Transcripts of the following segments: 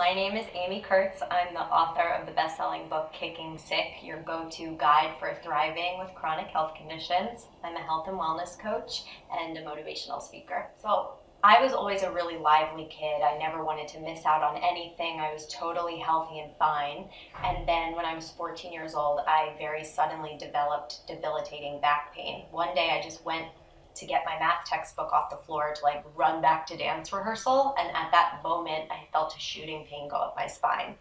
My name is Amy Kurtz. I'm the author of the best-selling book Kicking Sick, your go-to guide for thriving with chronic health conditions. I'm a health and wellness coach and a motivational speaker. So I was always a really lively kid. I never wanted to miss out on anything. I was totally healthy and fine. And then when I was 14 years old, I very suddenly developed debilitating back pain. One day I just went to get my math textbook off the floor to like run back to dance rehearsal. And at that moment, I felt a shooting pain go up my spine.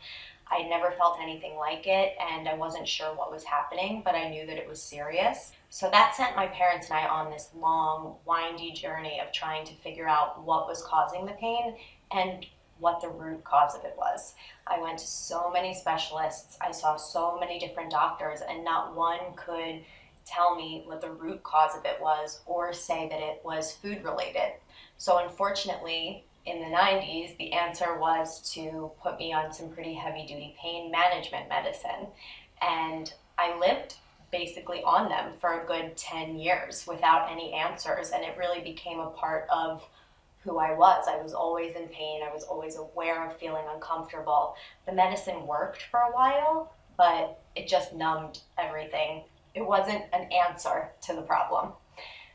I never felt anything like it and I wasn't sure what was happening, but I knew that it was serious. So that sent my parents and I on this long, windy journey of trying to figure out what was causing the pain and what the root cause of it was. I went to so many specialists, I saw so many different doctors, and not one could tell me what the root cause of it was or say that it was food related. So unfortunately, in the 90s, the answer was to put me on some pretty heavy duty pain management medicine. And I lived basically on them for a good 10 years without any answers. And it really became a part of who I was. I was always in pain. I was always aware of feeling uncomfortable. The medicine worked for a while, but it just numbed everything it wasn't an answer to the problem.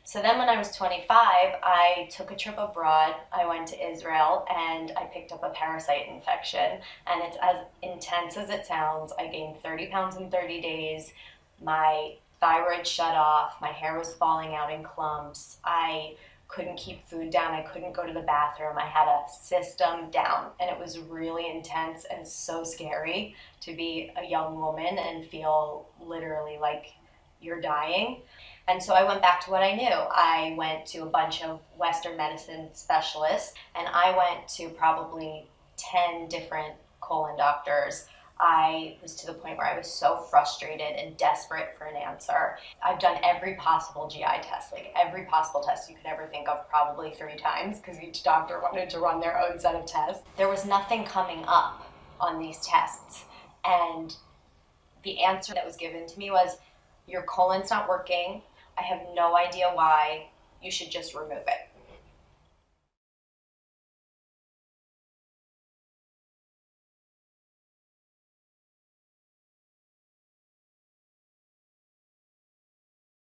So then when I was 25, I took a trip abroad. I went to Israel and I picked up a parasite infection. And it's as intense as it sounds. I gained 30 pounds in 30 days. My thyroid shut off. My hair was falling out in clumps. I couldn't keep food down. I couldn't go to the bathroom. I had a system down and it was really intense and so scary to be a young woman and feel literally like you're dying. And so I went back to what I knew. I went to a bunch of Western medicine specialists, and I went to probably 10 different colon doctors. I was to the point where I was so frustrated and desperate for an answer. I've done every possible GI test, like every possible test you could ever think of, probably three times, because each doctor wanted to run their own set of tests. There was nothing coming up on these tests. And the answer that was given to me was your colon's not working. I have no idea why. You should just remove it.